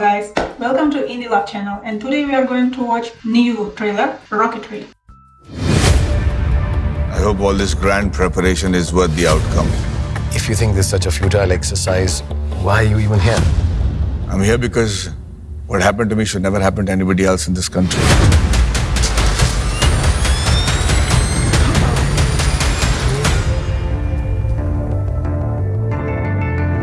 welcome to Indie Love channel and today we are going to watch new trailer Rocketry. I hope all this grand preparation is worth the outcome. If you think this is such a futile exercise, why are you even here? I'm here because what happened to me should never happen to anybody else in this country.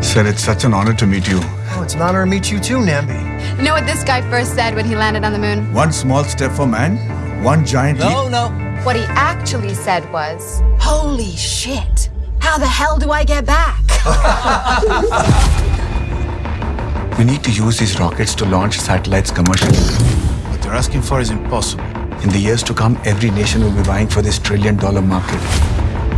Sir, it's such an honor to meet you. It's an honor to meet you too, Nambi. You know what this guy first said when he landed on the moon? One small step for man, one giant leap. No, no. What he actually said was, Holy shit! How the hell do I get back? We need to use these rockets to launch satellites commercially. What they're asking for is impossible. In the years to come, every nation will be vying for this trillion dollar market.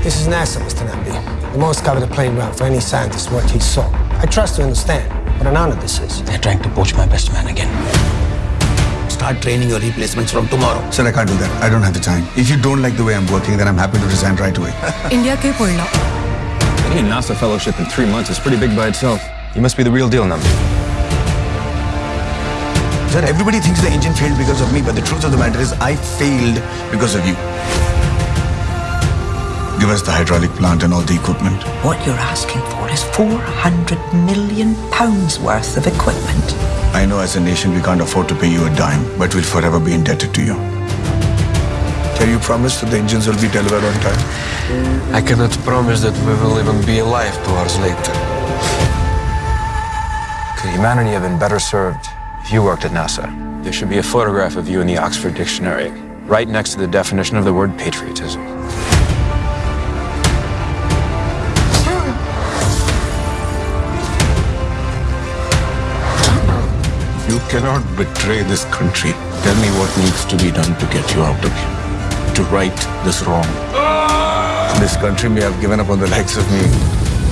This is NASA, Mr. Nambi. The most coveted playground for any scientist worth his salt. I trust to understand what an honor this is. They're trying to poach my best man again. Start training your replacements from tomorrow. Sir, I can't do that. I don't have the time. If you don't like the way I'm working, then I'm happy to resign right away. India ke polna. a NASA fellowship in three months is pretty big by itself. You must be the real deal, Nam. Sir, everybody thinks the engine failed because of me, but the truth of the matter is I failed because of you. Give us the hydraulic plant and all the equipment. What you're asking for is 400 million pounds worth of equipment. I know as a nation we can't afford to pay you a dime, but we'll forever be indebted to you. Can you promise that the engines will be delivered on time? I cannot promise that we will even be alive two hours later. Could humanity have been better served if you worked at NASA? There should be a photograph of you in the Oxford Dictionary, right next to the definition of the word patriotism. Cannot betray this country. Tell me what needs to be done to get you out of here. To right this wrong. This country may have given up on the likes of me,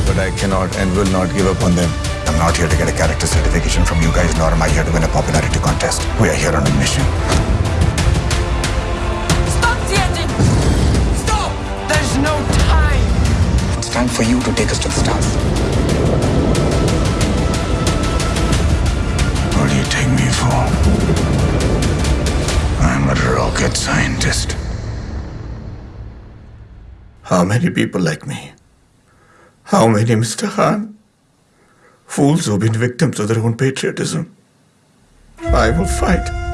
but I cannot and will not give up on them. I'm not here to get a character certification from you guys, nor am I here to win a popularity contest. We are here on a mission. Stop the engine! Stop! There's no time! It's time for you to take us to the stars. You take me for? I'm a rocket scientist. How many people like me? How many, Mr. Khan? Fools who've been victims of their own patriotism. I will fight.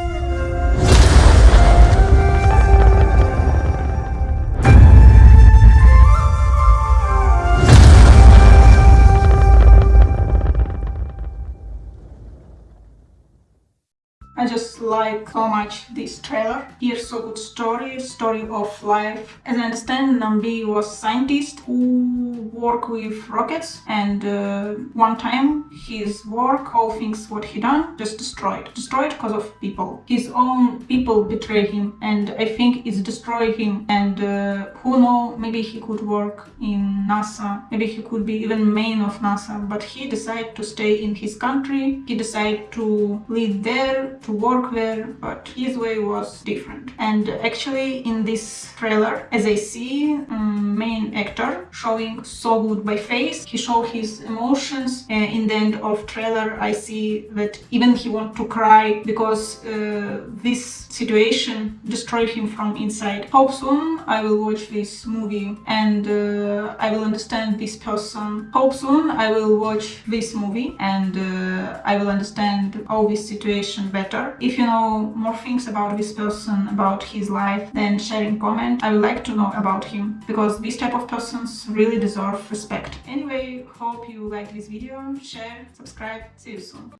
Like so much this trailer. Here's so good story, story of life. As I understand, Nambi was scientist who work with rockets and uh, one time his work, all things what he done, just destroyed. Destroyed because of people. His own people betray him and I think it's destroy him and uh, who know, maybe he could work in NASA, maybe he could be even main of NASA, but he decided to stay in his country, he decided to live there, to work there, but his way was different. And actually in this trailer, as I see, um, main actor showing so good by face, he show his emotions. Uh, in the end of trailer, I see that even he want to cry because uh, this situation destroyed him from inside. Hope soon I will watch this movie and uh, I will understand this person. Hope soon I will watch this movie and uh, I will understand all this situation better. If you know more things about this person, about his life, then share in comment. I would like to know about him because this type of persons really deserve respect. Anyway, hope you like this video, share, subscribe, see you soon.